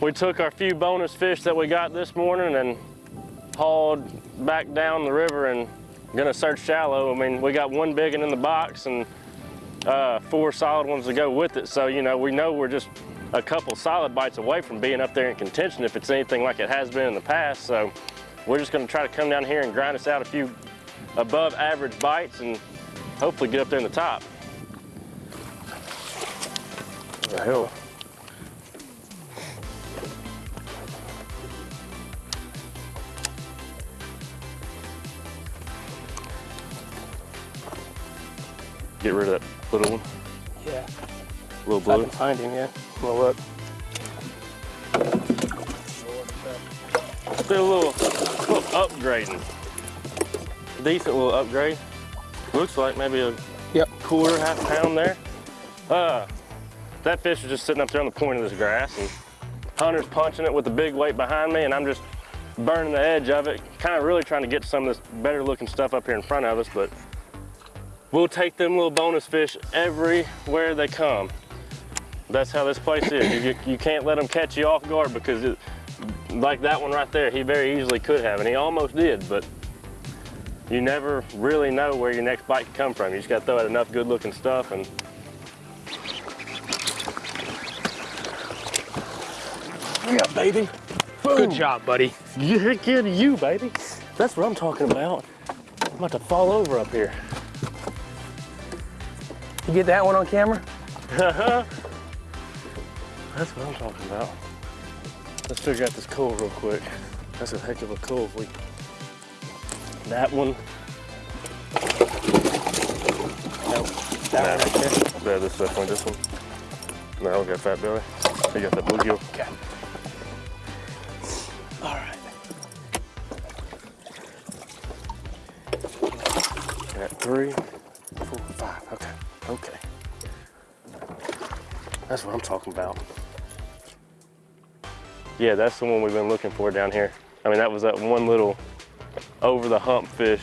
we took our few bonus fish that we got this morning and hauled back down the river and gonna search shallow. I mean, we got one big one in the box and uh, four solid ones to go with it. So, you know, we know we're just a couple solid bites away from being up there in contention if it's anything like it has been in the past. So we're just gonna try to come down here and grind us out a few above average bites and hopefully get up there in the top. The hell? Get rid of that little one, Yeah. little If I blue. can find him, yeah. Well, look. Did a little, little upgrading. Decent little upgrade. Looks like maybe a Yep. quarter, half pound there. Uh, that fish is just sitting up there on the point of this grass and Hunter's punching it with the big weight behind me and I'm just burning the edge of it, kind of really trying to get some of this better looking stuff up here in front of us, but we'll take them little bonus fish everywhere they come. That's how this place is. You, you can't let them catch you off guard because it, like that one right there, he very easily could have, and he almost did, but you never really know where your next bite can come from. You just gotta throw out enough good looking stuff and Yeah, baby. Good job, buddy. Yeah, to you, baby. That's what I'm talking about. I'm about to fall over up here. You get that one on camera? That's what I'm talking about. Let's figure out this cull real quick. That's a heck of a cull. If we... That one. Nope. That one right there. Yeah, this is definitely this one. No, we got fat belly. We got the bluegill. Okay. All right. Got three, four, five. Okay, okay. That's what I'm talking about. Yeah, that's the one we've been looking for down here. I mean, that was that one little over the hump fish.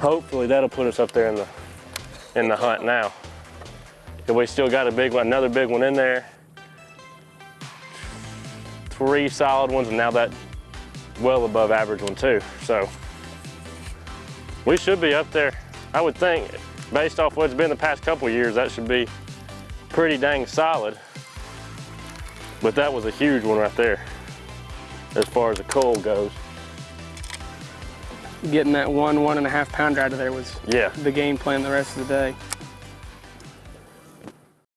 Hopefully that'll put us up there in the in the hunt now. And we still got a big one, another big one in there. Three solid ones, and now that well above average one too. So we should be up there. I would think, based off what's been the past couple years, that should be pretty dang solid. But that was a huge one right there, as far as the cull goes. Getting that one, one and a half pounder out of there was Yeah, the game plan the rest of the day.